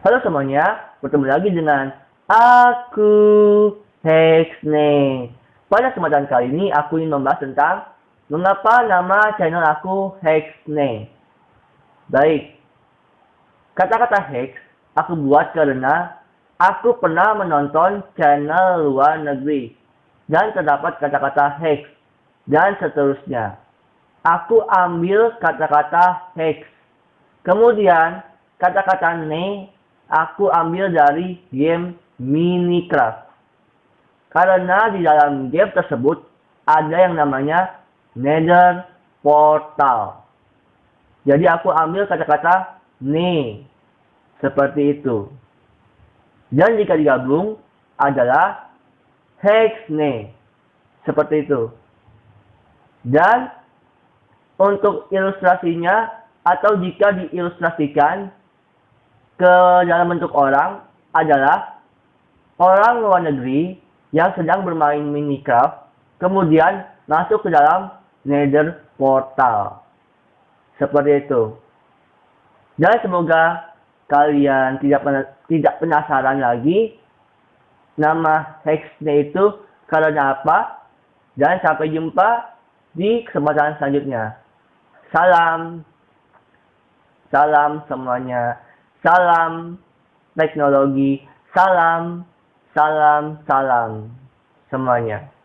Halo semuanya, bertemu lagi dengan aku Hexne. Pada kesempatan kali ini aku ingin membahas tentang mengapa nama channel aku Hexne. Baik, kata-kata Hex aku buat karena aku pernah menonton channel luar negeri dan terdapat kata-kata Hex dan seterusnya. Aku ambil kata-kata Hex. Kemudian kata-kata ne aku ambil dari game Minecraft. Karena di dalam game tersebut ada yang namanya Nether Portal. Jadi aku ambil kata-kata ne. Seperti itu. Dan jika digabung adalah Hexne. Seperti itu. Dan untuk ilustrasinya atau jika diilustrasikan ke dalam bentuk orang adalah orang luar negeri yang sedang bermain Minecraft, kemudian masuk ke dalam Nether Portal. Seperti itu. Dan semoga kalian tidak tidak penasaran lagi nama hexnya itu karena apa. Dan sampai jumpa di kesempatan selanjutnya. Salam. Salam semuanya. Salam teknologi, salam, salam, salam semuanya.